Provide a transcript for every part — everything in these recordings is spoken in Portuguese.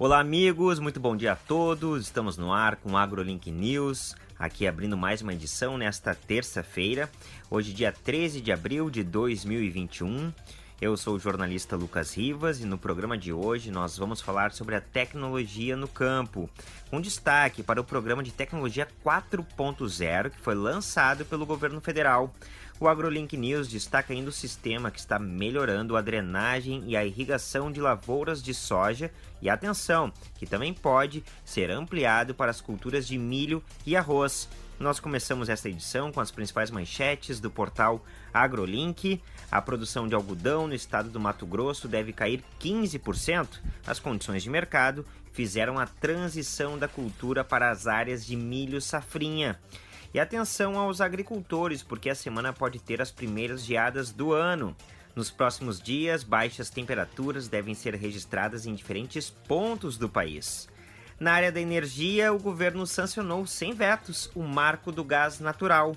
Olá, amigos, muito bom dia a todos. Estamos no ar com o AgroLink News, aqui abrindo mais uma edição nesta terça-feira, hoje, dia 13 de abril de 2021. Eu sou o jornalista Lucas Rivas e no programa de hoje nós vamos falar sobre a tecnologia no campo, com destaque para o programa de tecnologia 4.0 que foi lançado pelo governo federal. O AgroLink News destaca ainda o sistema que está melhorando a drenagem e a irrigação de lavouras de soja e atenção, que também pode ser ampliado para as culturas de milho e arroz. Nós começamos esta edição com as principais manchetes do portal AgroLink. A produção de algodão no estado do Mato Grosso deve cair 15%. As condições de mercado fizeram a transição da cultura para as áreas de milho safrinha. E atenção aos agricultores, porque a semana pode ter as primeiras geadas do ano. Nos próximos dias, baixas temperaturas devem ser registradas em diferentes pontos do país. Na área da energia, o governo sancionou sem vetos o marco do gás natural.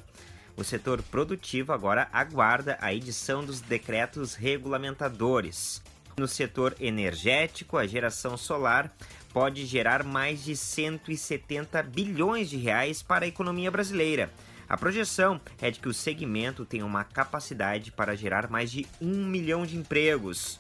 O setor produtivo agora aguarda a edição dos decretos regulamentadores. No setor energético, a geração solar pode gerar mais de 170 bilhões de reais para a economia brasileira. A projeção é de que o segmento tem uma capacidade para gerar mais de um milhão de empregos.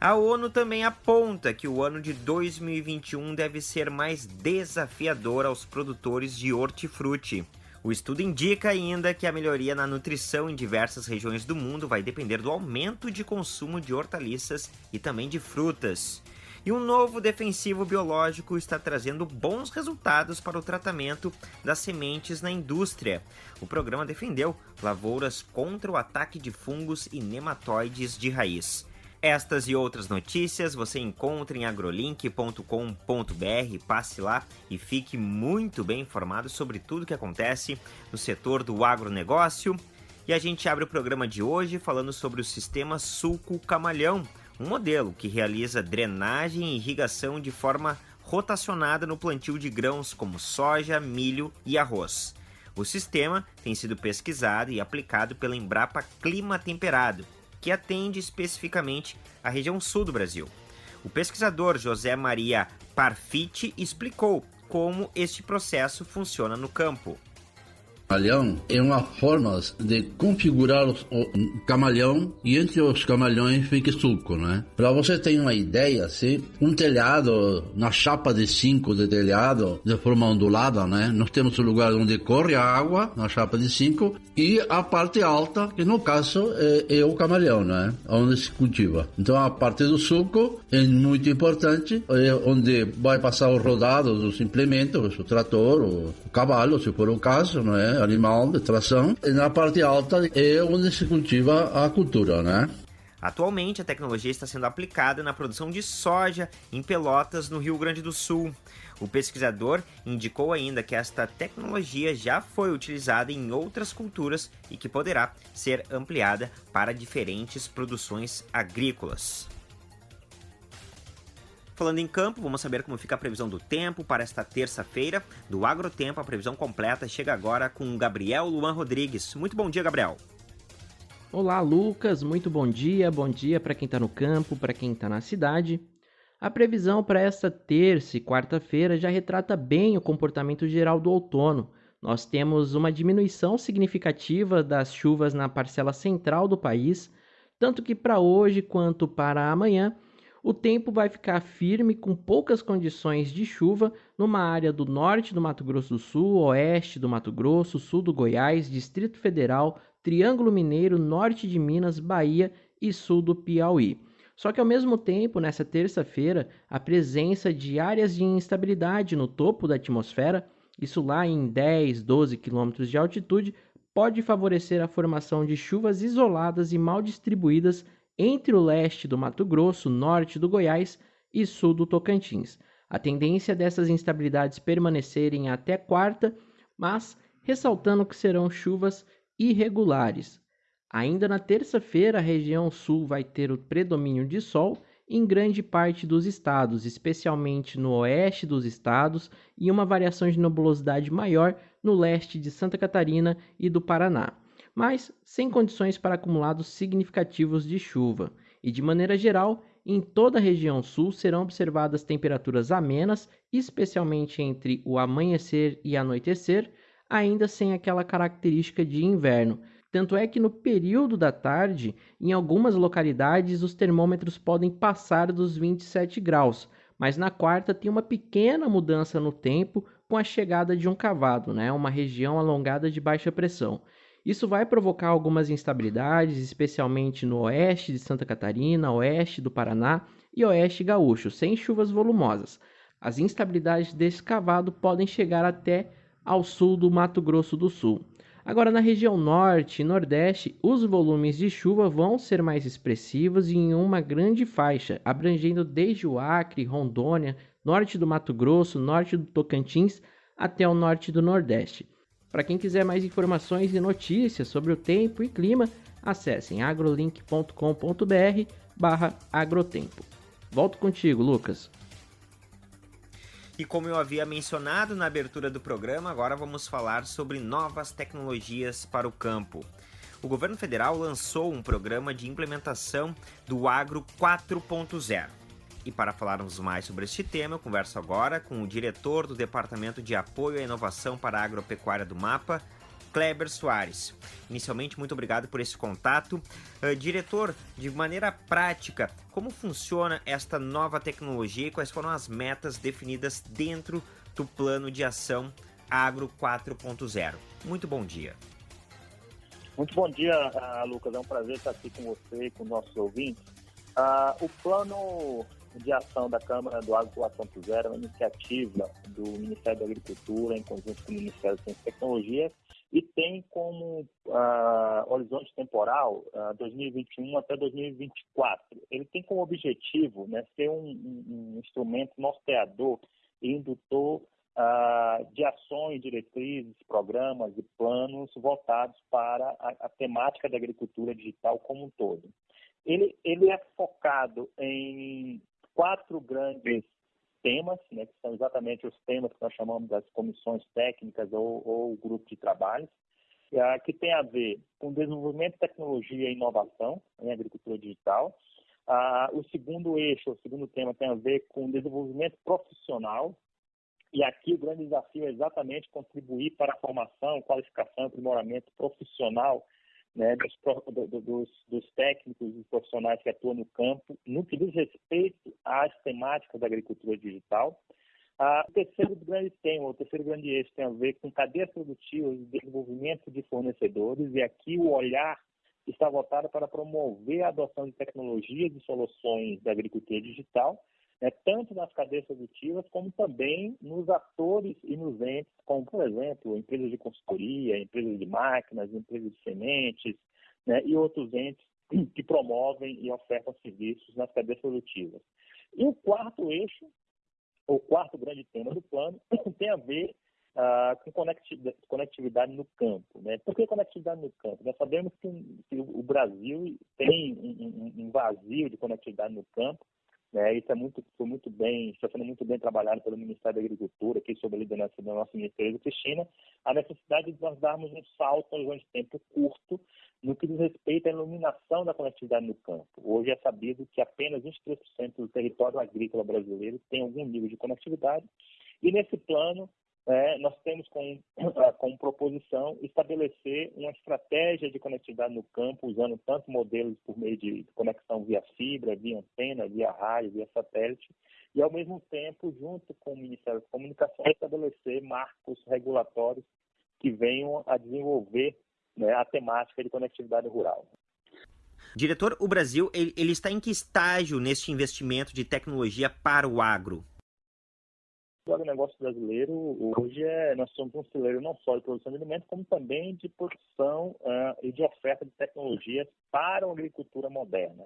A ONU também aponta que o ano de 2021 deve ser mais desafiador aos produtores de hortifruti. O estudo indica ainda que a melhoria na nutrição em diversas regiões do mundo vai depender do aumento de consumo de hortaliças e também de frutas. E um novo defensivo biológico está trazendo bons resultados para o tratamento das sementes na indústria. O programa defendeu lavouras contra o ataque de fungos e nematóides de raiz. Estas e outras notícias você encontra em agrolink.com.br. Passe lá e fique muito bem informado sobre tudo que acontece no setor do agronegócio. E a gente abre o programa de hoje falando sobre o sistema Sulco Camalhão, um modelo que realiza drenagem e irrigação de forma rotacionada no plantio de grãos como soja, milho e arroz. O sistema tem sido pesquisado e aplicado pela Embrapa Clima Temperado que atende especificamente a região sul do Brasil. O pesquisador José Maria Parfiti explicou como este processo funciona no campo camalhão é uma forma de configurar o camalhão e entre os camalhões fica suco, né? Para você ter uma ideia, assim, um telhado na chapa de 5 de telhado de forma ondulada, né? Nós temos o lugar onde corre a água na chapa de 5 e a parte alta, que no caso é, é, o camalhão, né? Onde se cultiva. Então a parte do suco é muito importante, é onde vai passar os rodados dos implementos, o trator, o cavalo, se for o caso, não é? Animal de tração. E na parte alta é onde se cultiva a cultura, né? Atualmente, a tecnologia está sendo aplicada na produção de soja em Pelotas, no Rio Grande do Sul. O pesquisador indicou ainda que esta tecnologia já foi utilizada em outras culturas e que poderá ser ampliada para diferentes produções agrícolas. Falando em campo, vamos saber como fica a previsão do tempo para esta terça-feira. Do Agrotempo, a previsão completa chega agora com Gabriel Luan Rodrigues. Muito bom dia, Gabriel. Olá, Lucas. Muito bom dia. Bom dia para quem está no campo, para quem está na cidade. A previsão para esta terça e quarta-feira já retrata bem o comportamento geral do outono. Nós temos uma diminuição significativa das chuvas na parcela central do país, tanto que para hoje quanto para amanhã o tempo vai ficar firme com poucas condições de chuva numa área do norte do Mato Grosso do Sul, oeste do Mato Grosso, sul do Goiás, Distrito Federal, Triângulo Mineiro, norte de Minas, Bahia e sul do Piauí. Só que ao mesmo tempo, nessa terça-feira, a presença de áreas de instabilidade no topo da atmosfera, isso lá em 10, 12 quilômetros de altitude, pode favorecer a formação de chuvas isoladas e mal distribuídas entre o leste do Mato Grosso, norte do Goiás e sul do Tocantins. A tendência dessas instabilidades permanecerem até quarta, mas ressaltando que serão chuvas irregulares. Ainda na terça-feira, a região sul vai ter o predomínio de sol em grande parte dos estados, especialmente no oeste dos estados, e uma variação de nebulosidade maior no leste de Santa Catarina e do Paraná mas sem condições para acumulados significativos de chuva. E de maneira geral, em toda a região sul serão observadas temperaturas amenas, especialmente entre o amanhecer e anoitecer, ainda sem aquela característica de inverno. Tanto é que no período da tarde, em algumas localidades, os termômetros podem passar dos 27 graus, mas na quarta tem uma pequena mudança no tempo com a chegada de um cavado, né? uma região alongada de baixa pressão. Isso vai provocar algumas instabilidades, especialmente no oeste de Santa Catarina, oeste do Paraná e oeste gaúcho, sem chuvas volumosas. As instabilidades desse cavado podem chegar até ao sul do Mato Grosso do Sul. Agora, na região norte e nordeste, os volumes de chuva vão ser mais expressivos em uma grande faixa, abrangendo desde o Acre, Rondônia, norte do Mato Grosso, norte do Tocantins até o norte do Nordeste. Para quem quiser mais informações e notícias sobre o tempo e clima, acessem agrolink.com.br barra agrotempo. Volto contigo, Lucas. E como eu havia mencionado na abertura do programa, agora vamos falar sobre novas tecnologias para o campo. O governo federal lançou um programa de implementação do Agro 4.0. E para falarmos mais sobre este tema, eu converso agora com o diretor do Departamento de Apoio à Inovação para a Agropecuária do MAPA, Kleber Soares. Inicialmente, muito obrigado por esse contato. Uh, diretor, de maneira prática, como funciona esta nova tecnologia e quais foram as metas definidas dentro do plano de ação Agro 4.0? Muito bom dia. Muito bom dia, uh, Lucas. É um prazer estar aqui com você e com nossos ouvintes. Uh, o plano de ação da Câmara do Agro 4.0 é uma iniciativa do Ministério da Agricultura em conjunto com o Ministério da Ciência e Tecnologia e tem como uh, horizonte temporal uh, ah, 2021 até 2024. Ele tem como objetivo né, ser um, um, um instrumento norteador e indutor uh, de ações, diretrizes, programas e planos voltados para a, a, temática da agricultura digital como um todo. Ele, ele é focado em quatro grandes temas, né, que são exatamente os temas que nós chamamos das comissões técnicas ou, ou grupo de trabalhos, é, que tem a ver com desenvolvimento de tecnologia e inovação em agricultura digital. O segundo eixo, o segundo tema tem a ver com desenvolvimento profissional, e aqui o grande desafio é exatamente contribuir para a formação, qualificação e aprimoramento profissional né, dos, dos, dos, técnicos e profissionais que atuam no campo, no que diz respeito às temáticas da agricultura digital. Ah, o terceiro grande tema, o terceiro grande eixo tem a ver com cadeias produtivas e desenvolvimento de fornecedores, e aqui o olhar está voltado para promover a adoção de tecnologias e soluções da agricultura digital, né, tanto nas cadeias produtivas como também nos atores e nos entes, como, por exemplo, empresas de consultoria, empresas de máquinas, empresas de sementes né, e outros entes que promovem e ofertam serviços nas cadeias produtivas. E o quarto eixo, o quarto grande tema do plano, tem a ver uh, com conectividade no campo. Né? Por que conectividade no campo? Nós sabemos que, que o Brasil tem um, um, um vazio de conectividade no campo, né? Isso é muito, foi muito bem, está sendo muito bem trabalhado pelo Ministério da Agricultura, aqui sob a liderança da nossa ministra Cristina, a necessidade de nós darmos um salto longo de tempo curto no que diz respeito à iluminação da conectividade no campo. Hoje é sabido que apenas 23% do território agrícola brasileiro tem algum nível de conectividade, e nesse plano é, nós temos como, como proposição estabelecer uma estratégia de conectividade no campo, usando tanto modelos por meio de conexão via fibra, via antena, via rádio, via satélite, e ao mesmo tempo, junto com o Ministério da Comunicação, estabelecer marcos regulatórios que venham a desenvolver né, a temática de conectividade rural. Diretor, o Brasil ele, ele está em que estágio neste investimento de tecnologia para o agro? O agronegócio brasileiro hoje é, nós somos um celeiro não só de produção de alimentos, como também de produção uh, e de oferta de tecnologias para a agricultura moderna.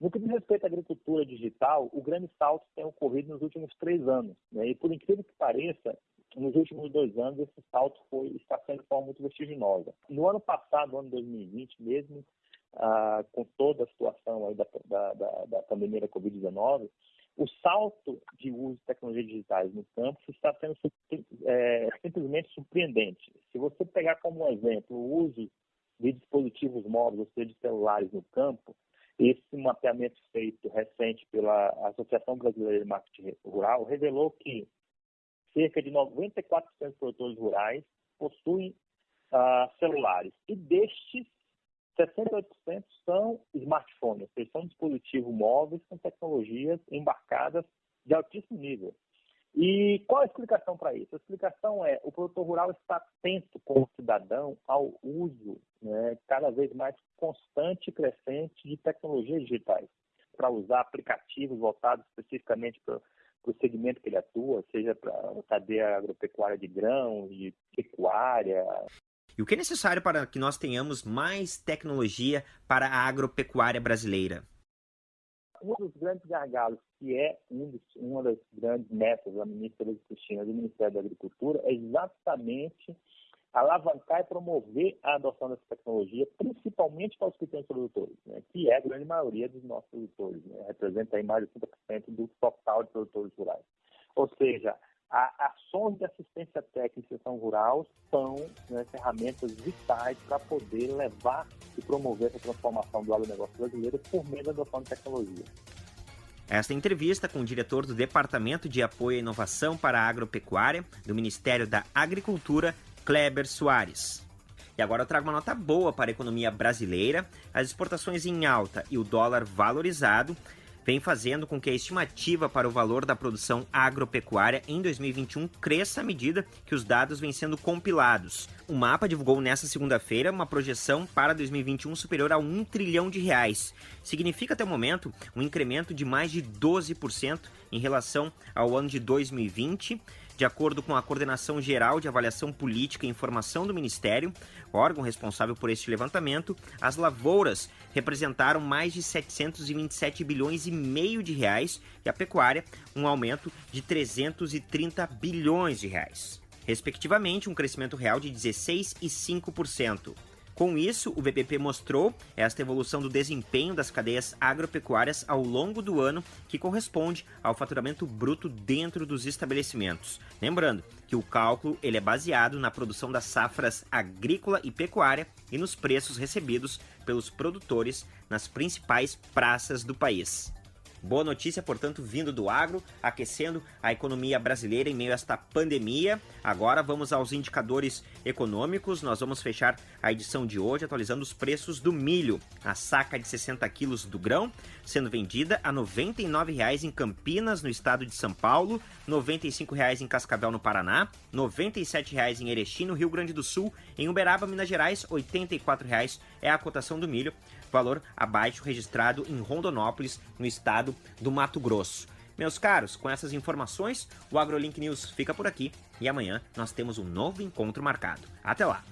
No que diz respeito à agricultura digital, o grande salto tem ocorrido nos últimos três anos. Né? E por incrível que pareça, nos últimos dois anos esse salto foi, está sendo de forma muito vertiginosa. No ano passado, ano 2020 mesmo, uh, com toda a situação da, da, da, da pandemia da Covid-19, o salto de uso de tecnologias digitais no campo está sendo é, simplesmente surpreendente. Se você pegar como exemplo o uso de dispositivos móveis, ou seja, de celulares no campo, Esse mapeamento feito recente pela Associação Brasileira de Marketing Rural revelou que cerca de 94% dos produtores rurais possuem uh, celulares e destes 68% são smartphones, ou seja, são dispositivos móveis com tecnologias embarcadas de altíssimo nível. E qual a explicação para isso? A explicação é o produtor rural está atento como cidadão ao uso né, cada vez mais constante e crescente de tecnologias digitais para usar aplicativos voltados especificamente para o segmento que ele atua, seja para a cadeia agropecuária de grãos, de pecuária, e o que é necessário para que nós tenhamos mais tecnologia para a agropecuária brasileira? Um dos grandes gargalos, que é um dos, uma das grandes metas da ministra Cristina do Ministério da Agricultura, é exatamente alavancar e promover a adoção dessa tecnologia, principalmente para os pequenos produtores, né, que é a grande maioria dos nossos produtores, né, representa aí mais de 50% do total de produtores rurais. Ou seja, a, ações de assistência técnica e extensão rural são né, ferramentas vitais para poder levar e promover essa transformação do agronegócio brasileiro por meio da adoção de tecnologia. Esta entrevista com o diretor do Departamento de Apoio à Inovação para a Agropecuária do Ministério da Agricultura, Kleber Soares. E agora eu trago uma nota boa para a economia brasileira. As exportações em alta e o dólar valorizado vem fazendo com que a estimativa para o valor da produção agropecuária em 2021 cresça à medida que os dados vêm sendo compilados. O mapa divulgou nesta segunda-feira uma projeção para 2021 superior a 1 trilhão de reais. Significa até o momento um incremento de mais de 12% em relação ao ano de 2020 de acordo com a Coordenação Geral de Avaliação Política e Informação do Ministério, órgão responsável por este levantamento, as lavouras representaram mais de 727 bilhões e meio de reais e a pecuária um aumento de 330 bilhões de reais. Respectivamente, um crescimento real de 16 e 5%. Com isso, o VPP mostrou esta evolução do desempenho das cadeias agropecuárias ao longo do ano, que corresponde ao faturamento bruto dentro dos estabelecimentos. Lembrando que o cálculo ele é baseado na produção das safras agrícola e pecuária e nos preços recebidos pelos produtores nas principais praças do país. Boa notícia, portanto, vindo do agro, aquecendo a economia brasileira em meio a esta pandemia. Agora vamos aos indicadores econômicos. Nós vamos fechar a edição de hoje atualizando os preços do milho. A saca de 60 quilos do grão sendo vendida a R$ 99,00 em Campinas, no estado de São Paulo, R$ 95,00 em Cascavel, no Paraná, R$ 97,00 em Erechim, no Rio Grande do Sul, em Uberaba, Minas Gerais, R$ 84,00 é a cotação do milho valor abaixo registrado em Rondonópolis, no estado do Mato Grosso. Meus caros, com essas informações, o AgroLink News fica por aqui e amanhã nós temos um novo encontro marcado. Até lá!